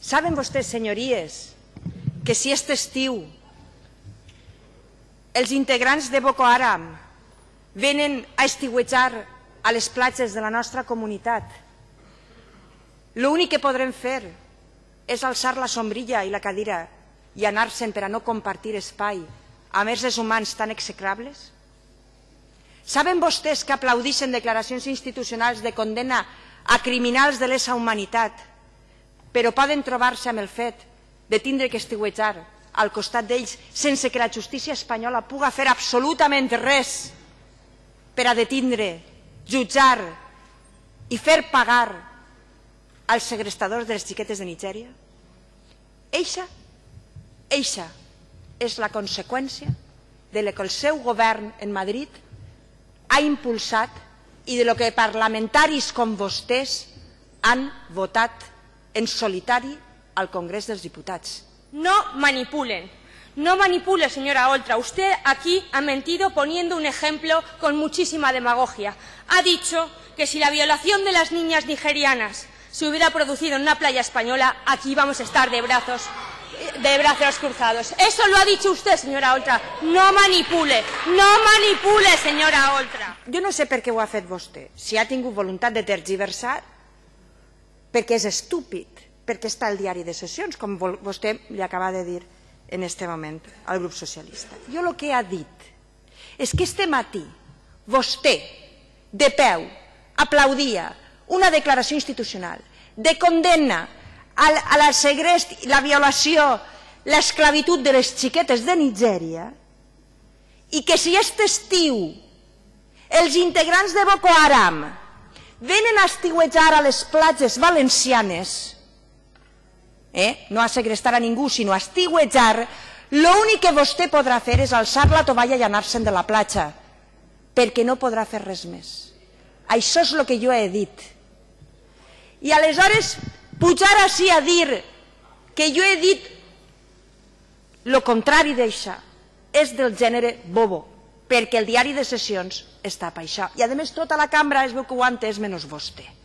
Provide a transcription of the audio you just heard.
Saben vostès, senyories, que si aquest estiu els integrants de Boko Haram venen a estiuejar a les platges de la nostra comunitat, l'únic que podrem fer és alçar la sombrilla i la cadira i anar-se'n per a no compartir espai amb éssers humans tan execrables? Saben vostès que aplaudixen declaracions institucionals de condena a criminals de lesa humanitat, però poden trobar-se amb el fet de tindre que estiuejar al costat d'ells sense que la justícia espanyola puga fer absolutament res per a detindre, jutjar i fer pagar als segrestadors de les xiquetes de Nigèria? Eixa, eixa és la conseqüència de lo que el seu govern en Madrid ha impulsat i de lo que parlamentaris com vostès han votat en solitari al Congrés dels Diputats. No manipulen. No manipule, señora Oltra. Usted aquí ha mentido poniendo un ejemplo con muchísima demagogia. Ha dicho que si la violación de las niñas nigerianas se hubiera producido en una playa española, aquí vamos a estar de brazos de brazos cruzados. Eso lo ha dicho usted, señora Oltra. No manipule, no manipule, señora Oltra. Jo no sé per què ho ha fet vostè. Si ha tingut voluntat de tergiversar, perquè és estúpid, perquè està al diari de sessions, com vostè li acaba de dir en este moment al grup socialista. Jo el que ha dit és que este matí vostè, de peu, aplaudia una declaració institucional de condemna a la segrest, la violació, l'esclavitud de les xiquetes de Nigèria i que si aquest estiu els integrants de Boko Haram venen a estiuejar a les platges valencianes, eh? no a segrestar a ningú, sinó a estiuejar, l'únic que vostè podrà fer és alçar la tovalla i anar-se'n de la platja, perquè no podrà fer res més. Això és el que jo he dit. I aleshores pujar així a dir que jo he dit el contrari d'això és del gènere bobo, perquè el diari de sessions està per això. I a més tota la cambra es veu que ho ha entès menys vostè.